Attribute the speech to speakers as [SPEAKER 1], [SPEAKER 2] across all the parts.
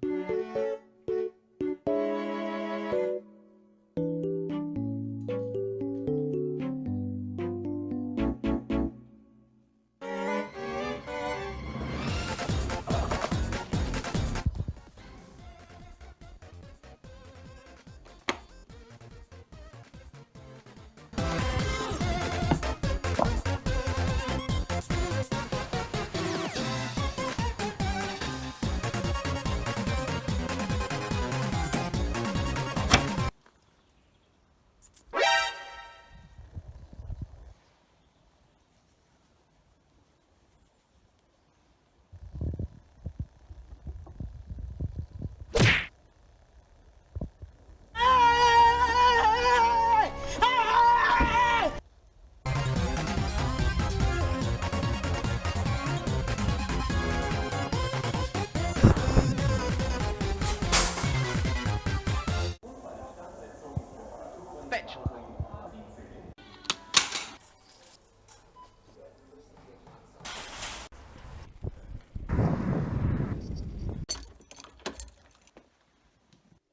[SPEAKER 1] Música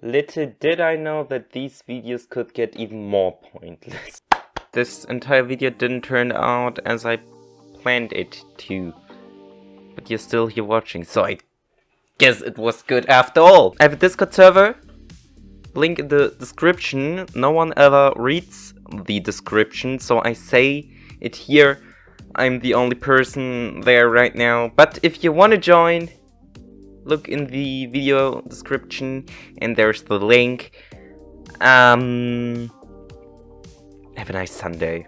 [SPEAKER 1] Little did I know that these videos could get even more pointless. This entire video didn't turn out as I planned it to. But you're still here watching, so I guess it was good after all. I have a Discord server, link in the description. No one ever reads the description, so I say it here. I'm the only person there right now. But if you want to join, look in the video description and there's the link. Um, have a nice Sunday.